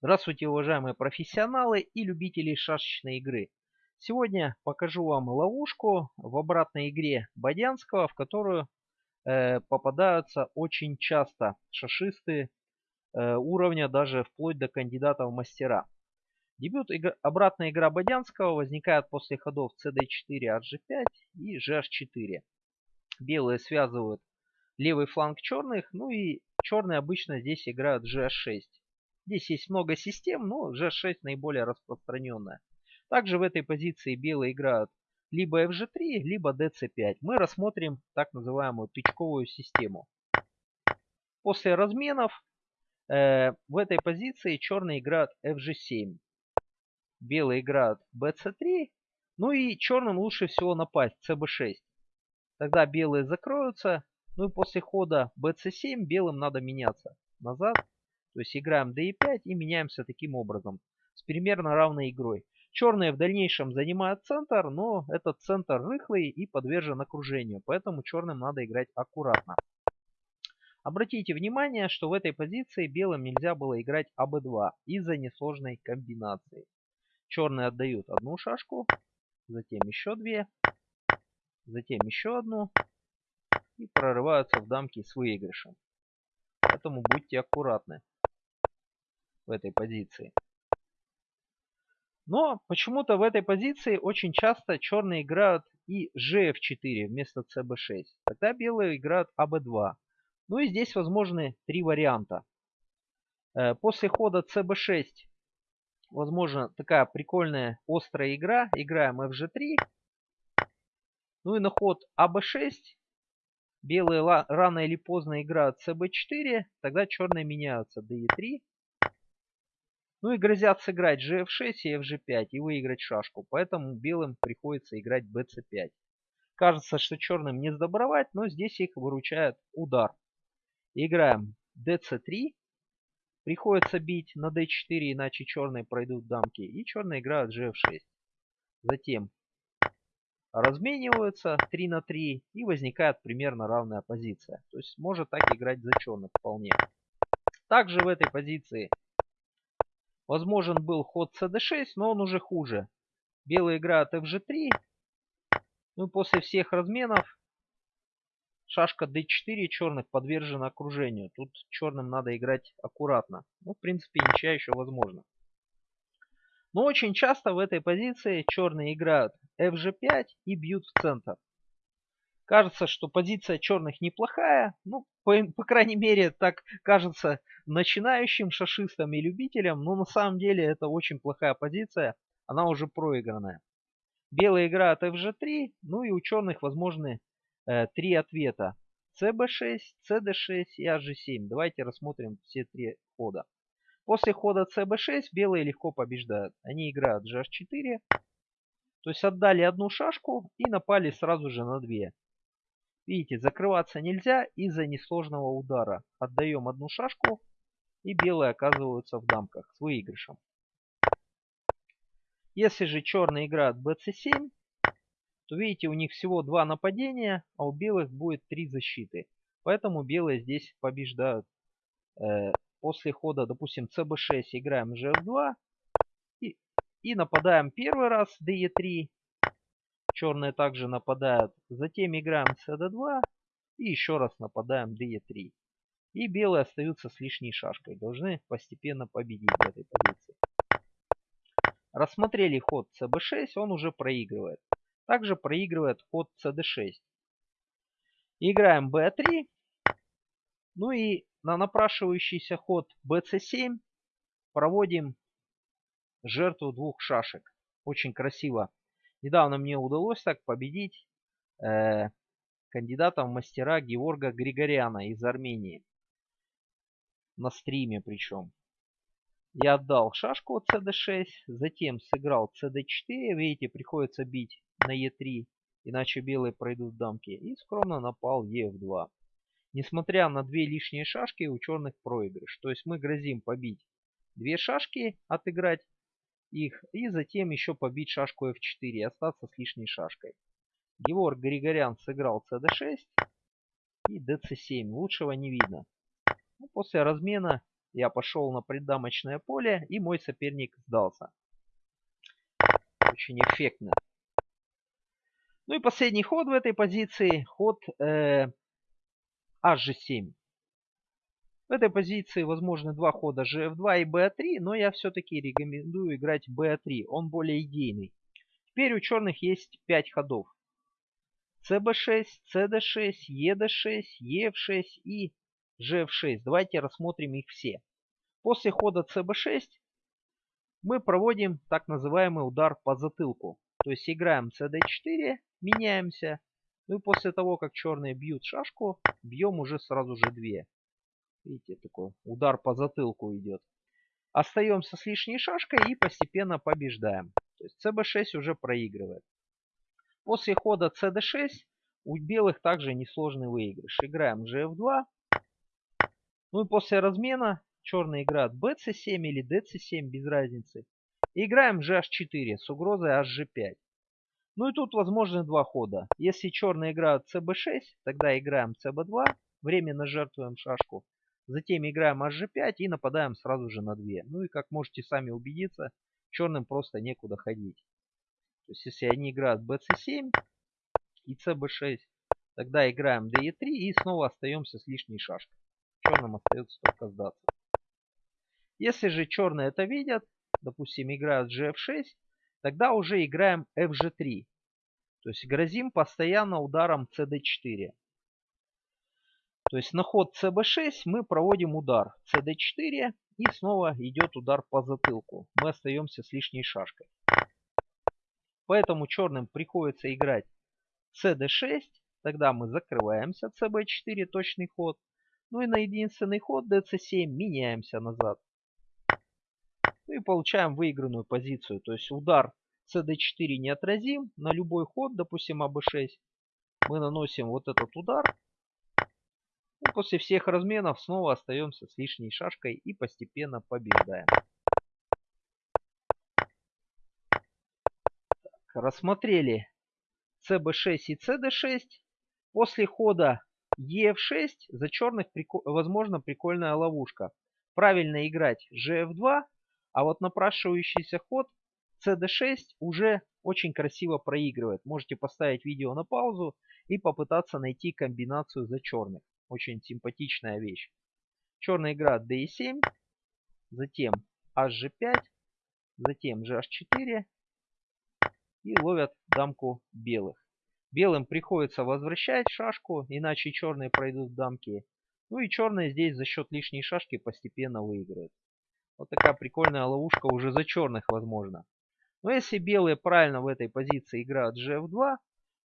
Здравствуйте, уважаемые профессионалы и любители шашечной игры. Сегодня покажу вам ловушку в обратной игре Бодянского, в которую э, попадаются очень часто шашисты э, уровня даже вплоть до кандидатов в мастера. Дебют игр... обратная игра Бодянского возникает после ходов cd4, hg5 и gh4. Белые связывают левый фланг черных, ну и черные обычно здесь играют gh6. Здесь есть много систем, но G6 наиболее распространенная. Также в этой позиции белые играют либо FG3, либо DC5. Мы рассмотрим так называемую тычковую систему. После разменов э, в этой позиции черные играют FG7. Белые играют BC3. Ну и черным лучше всего напасть CB6. Тогда белые закроются. Ну и после хода BC7 белым надо меняться назад то есть играем d5 и меняемся таким образом. С примерно равной игрой. Черные в дальнейшем занимают центр, но этот центр рыхлый и подвержен окружению. Поэтому черным надо играть аккуратно. Обратите внимание, что в этой позиции белым нельзя было играть АБ2 из-за несложной комбинации. Черные отдают одну шашку, затем еще две, затем еще одну и прорываются в дамки с выигрышем. Поэтому будьте аккуратны в этой позиции. Но почему-то в этой позиции очень часто черные играют и gf4 вместо cb6. Тогда белые играют ab2. Ну и здесь возможны три варианта. Э, после хода cb6 возможно такая прикольная острая игра. Играем fg3. Ну и на ход ab6 белые рано или поздно играют cb4. Тогда черные меняются d3. Ну и грозят сыграть gf6 и fg5 и выиграть шашку. Поэтому белым приходится играть bc5. Кажется, что черным не сдобровать, но здесь их выручает удар. Играем dc3. Приходится бить на d4, иначе черные пройдут дамки. И черные играют gf6. Затем размениваются 3 на 3 и возникает примерно равная позиция. То есть может так играть за черных вполне. Также в этой позиции Возможен был ход cd6, но он уже хуже. Белые играют fg3. Ну и после всех разменов шашка d4 черных подвержена окружению. Тут черным надо играть аккуратно. Ну, в принципе, ничья еще возможно. Но очень часто в этой позиции черные играют fg5 и бьют в центр. Кажется, что позиция черных неплохая. Ну, по, по крайней мере, так кажется начинающим шашистам и любителям. Но на самом деле это очень плохая позиция. Она уже проигранная. Белые играют fg3. Ну и у черных возможны э, три ответа. cb6, cd6 и hg7. Давайте рассмотрим все три хода. После хода cb6 белые легко побеждают. Они играют gh4. То есть отдали одну шашку и напали сразу же на две. Видите, закрываться нельзя из-за несложного удара. Отдаем одну шашку и белые оказываются в дамках с выигрышем. Если же черные играют bc7, то видите, у них всего два нападения, а у белых будет три защиты. Поэтому белые здесь побеждают. Э, после хода, допустим, cb6 играем gf2 и, и нападаем первый раз de3 Черные также нападают. Затем играем cd2 и еще раз нападаем de3. И белые остаются с лишней шашкой. Должны постепенно победить в этой позиции. Рассмотрели ход cb6, он уже проигрывает. Также проигрывает ход cd6. Играем b3. Ну и на напрашивающийся ход bc7 проводим жертву двух шашек. Очень красиво Недавно мне удалось так победить э, кандидата в мастера Георга Григоряна из Армении. На стриме причем. Я отдал шашку от cd6, затем сыграл cd4. Видите, приходится бить на e3, иначе белые пройдут дамки. И скромно напал ef2. Несмотря на две лишние шашки, у черных проигрыш. То есть мы грозим побить две шашки, отыграть их и затем еще побить шашку f4 и остаться с лишней шашкой. Георг Григорян сыграл cd6 и dc7. Лучшего не видно. Ну, после размена Я пошел на преддамочное поле, и мой соперник сдался. Очень эффектно. Ну и последний ход в этой позиции, ход э, HG7. В этой позиции возможны два хода GF2 и B3, но я все-таки рекомендую играть B3, он более идейный. Теперь у черных есть 5 ходов. CB6, CD6, ED6, EF6 и GF6. Давайте рассмотрим их все. После хода CB6 мы проводим так называемый удар по затылку. То есть играем CD4, меняемся. Ну и после того, как черные бьют шашку, бьем уже сразу же две. Видите, такой удар по затылку идет. Остаемся с лишней шашкой и постепенно побеждаем. То есть CB6 уже проигрывает. После хода CD6 у белых также несложный выигрыш. Играем GF2. Ну и после размена черные играют BC7 или DC7, без разницы. И играем GH4 с угрозой HG5. Ну и тут возможны два хода. Если черные играют CB6, тогда играем CB2, временно жертвуем шашку. Затем играем HG5 и нападаем сразу же на 2. Ну и как можете сами убедиться, черным просто некуда ходить. То есть если они играют BC7 и CB6, тогда играем DE3 и снова остаемся с лишней шашкой. Черным остается только сдаться. Если же черные это видят, допустим играют GF6, тогда уже играем FG3. То есть грозим постоянно ударом CD4. То есть на ход CB6 мы проводим удар CD4 и снова идет удар по затылку. Мы остаемся с лишней шашкой. Поэтому черным приходится играть CD6. Тогда мы закрываемся CB4, точный ход. Ну и на единственный ход DC7 меняемся назад. Ну и получаем выигранную позицию. То есть удар CD4 неотразим на любой ход, допустим АБ6. Мы наносим вот этот удар и после всех разменов снова остаемся с лишней шашкой и постепенно побеждаем. Так, рассмотрели CB6 и CD6. После хода EF6 за черных прикол... возможно прикольная ловушка. Правильно играть GF2, а вот напрашивающийся ход CD6 уже очень красиво проигрывает. Можете поставить видео на паузу и попытаться найти комбинацию за черных. Очень симпатичная вещь. Черная игра d7, затем hg5, затем gh4 и ловят дамку белых. Белым приходится возвращать шашку, иначе черные пройдут дамки. Ну и черные здесь за счет лишней шашки постепенно выиграют. Вот такая прикольная ловушка уже за черных возможно. Но если белые правильно в этой позиции играют gf2,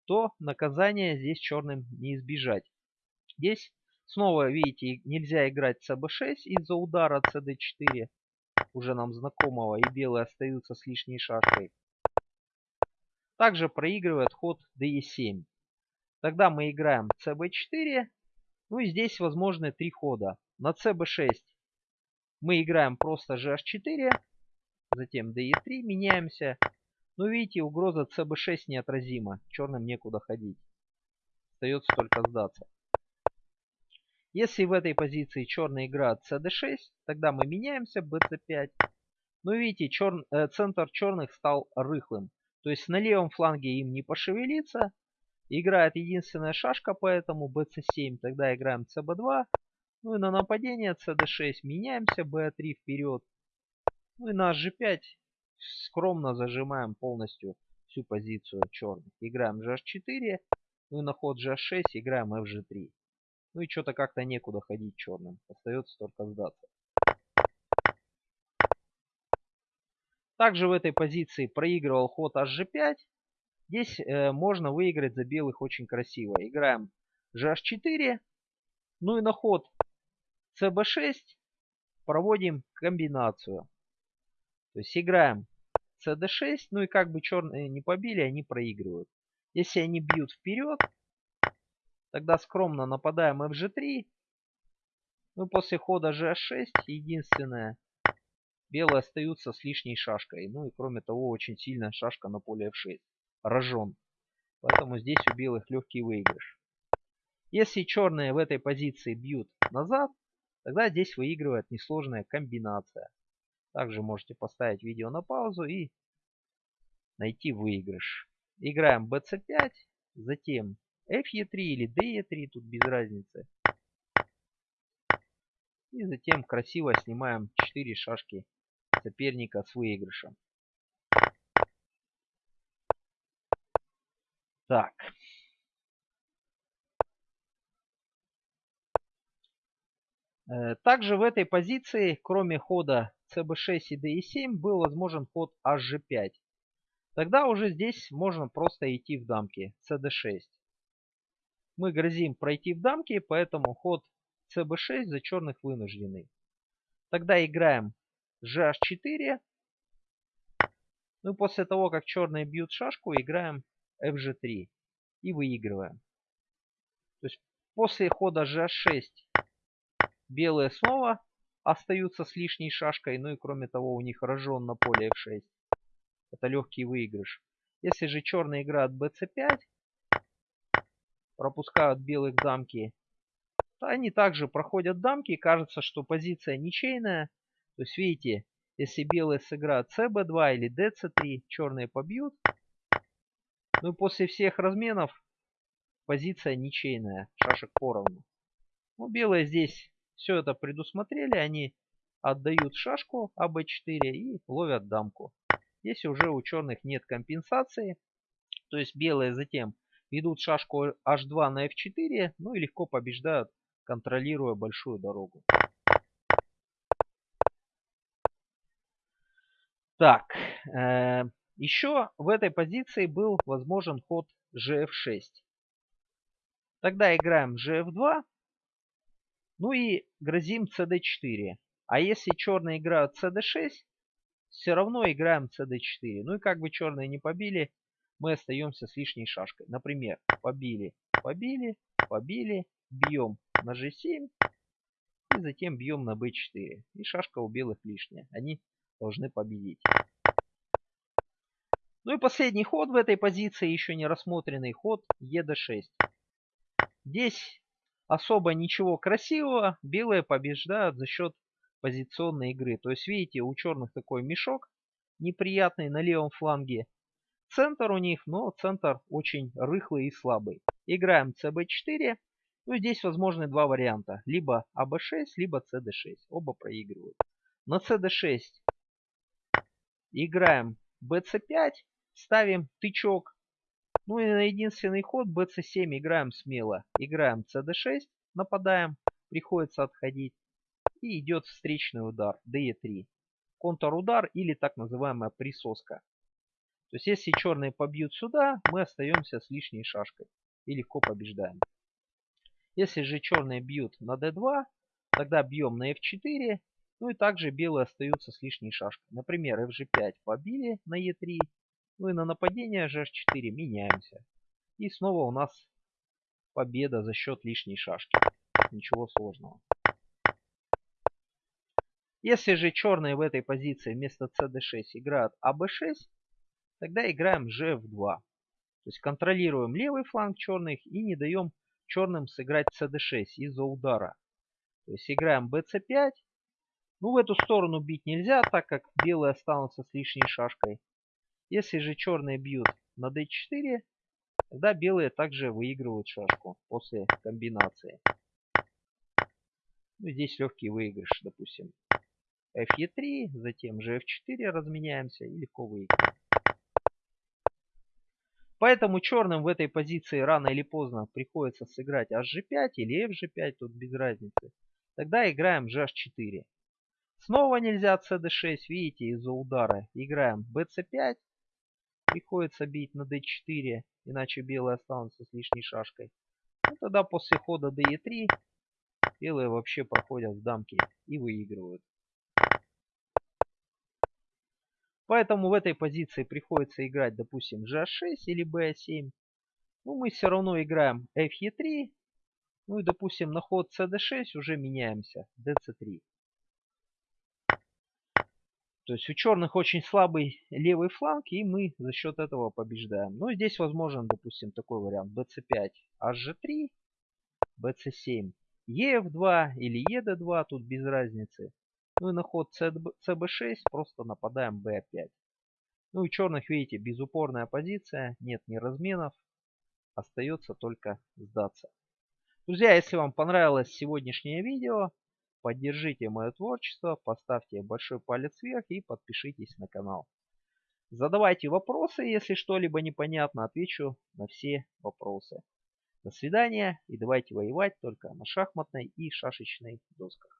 то наказание здесь черным не избежать. Здесь снова, видите, нельзя играть cb6 из-за удара cd4, уже нам знакомого, и белые остаются с лишней шашкой. Также проигрывает ход de7. Тогда мы играем cb4, ну и здесь возможны три хода. На cb6 мы играем просто gh4, затем de3, меняемся. Ну видите, угроза cb6 неотразима, черным некуда ходить. Остается только сдаться. Если в этой позиции черный играет cd6, тогда мы меняемся bc5. Но видите, чер... э, центр черных стал рыхлым. То есть на левом фланге им не пошевелиться. Играет единственная шашка, поэтому bc7. Тогда играем cb2. Ну и на нападение cd6 меняемся, b3 вперед. Ну и на g5 скромно зажимаем полностью всю позицию черных. Играем gh4. Ну и на ход gh6 играем fg3. Ну и что-то как-то некуда ходить черным. Остается только сдаться. Также в этой позиции проигрывал ход hg5. Здесь э, можно выиграть за белых очень красиво. Играем gh4. Ну и на ход cb6 проводим комбинацию. То есть играем cd6. Ну и как бы черные не побили, они проигрывают. Если они бьют вперед, Тогда скромно нападаем fg3. Ну, после хода gh6 единственное. Белые остаются с лишней шашкой. Ну и кроме того, очень сильная шашка на поле f6. Рожен. Поэтому здесь у белых легкий выигрыш. Если черные в этой позиции бьют назад, тогда здесь выигрывает несложная комбинация. Также можете поставить видео на паузу и найти выигрыш. Играем bc5, затем fe3 или de3, тут без разницы. И затем красиво снимаем 4 шашки соперника с выигрышем. Так. Э, также в этой позиции, кроме хода cb6 и d7, был возможен ход hg5. Тогда уже здесь можно просто идти в дамки cd6. Мы грозим пройти в дамки, поэтому ход cb6 за черных вынужденный. Тогда играем gh4. Ну и после того, как черные бьют шашку, играем fg3 и выигрываем. То есть после хода gh6 белые снова остаются с лишней шашкой. Ну и кроме того у них рожен на поле f6. Это легкий выигрыш. Если же черные играют bc5, пропускают белых дамки, они также проходят дамки. Кажется, что позиция ничейная. То есть видите, если белые сыграют cb2 или dc3, черные побьют. Ну и после всех разменов позиция ничейная, шашек поровну. Ну, белые здесь все это предусмотрели, они отдают шашку АБ4 и ловят дамку. Если уже у черных нет компенсации, то есть белые затем ведут шашку H2 на F4, ну и легко побеждают, контролируя большую дорогу. Так, э, еще в этой позиции был возможен ход gf6. Тогда играем gf2. Ну и грозим cd4. А если черные играют cd6, все равно играем cd4. Ну и как бы черные не побили, мы остаемся с лишней шашкой. Например, побили, побили, побили, бьем на g7 и затем бьем на b4. И шашка у белых лишняя. Они должны победить. Ну и последний ход в этой позиции, еще не рассмотренный ход ед6. Здесь особо ничего красивого. Белые побеждают за счет позиционной игры. То есть видите, у черных такой мешок неприятный на левом фланге. Центр у них, но центр очень рыхлый и слабый. Играем cb4. Ну здесь возможны два варианта. Либо аб6, либо cd6. Оба проигрывают. На cd6 играем bc5 ставим тычок. Ну и на единственный ход bc7 играем смело. Играем cd6, нападаем, приходится отходить. И идет встречный удар de3. Контрудар или так называемая присоска. То есть если черные побьют сюда, мы остаемся с лишней шашкой. И легко побеждаем. Если же черные бьют на d2, тогда бьем на f4. Ну и также белые остаются с лишней шашкой. Например, fg5 побили на e3. Ну и на нападение GH4 меняемся. И снова у нас победа за счет лишней шашки. Ничего сложного. Если же черные в этой позиции вместо cd6 играют аб6, тогда играем gf2. То есть контролируем левый фланг черных и не даем черным сыграть cd6 из-за удара. То есть играем bc5. Ну в эту сторону бить нельзя, так как белые останутся с лишней шашкой. Если же черные бьют на d4, тогда белые также выигрывают шашку после комбинации. Ну, здесь легкий выигрыш, допустим. fe3, затем же f4 разменяемся и легко выиграем. Поэтому черным в этой позиции рано или поздно приходится сыграть hg5 или fg5, тут без разницы. Тогда играем gh4. Снова нельзя cd6, видите, из-за удара. Играем bc5, приходится бить на d4, иначе белые останутся с лишней шашкой. Ну, тогда после хода de3 белые вообще проходят в дамки и выигрывают. Поэтому в этой позиции приходится играть, допустим, g6 или b7. Ну, мы все равно играем fe3. Ну и, допустим, на ход cd6 уже меняемся, dc3. То есть у черных очень слабый левый фланг, и мы за счет этого побеждаем. Ну, здесь возможен, допустим, такой вариант. bc5, hg3, bc7. ЕФ2 или ЕД2, тут без разницы. Ну и на ход ЦБ6 просто нападаем Б5. Ну и черных, видите, безупорная позиция, нет ни разменов. Остается только сдаться. Друзья, если вам понравилось сегодняшнее видео, поддержите мое творчество, поставьте большой палец вверх и подпишитесь на канал. Задавайте вопросы, если что-либо непонятно, отвечу на все вопросы. До свидания и давайте воевать только на шахматной и шашечной досках.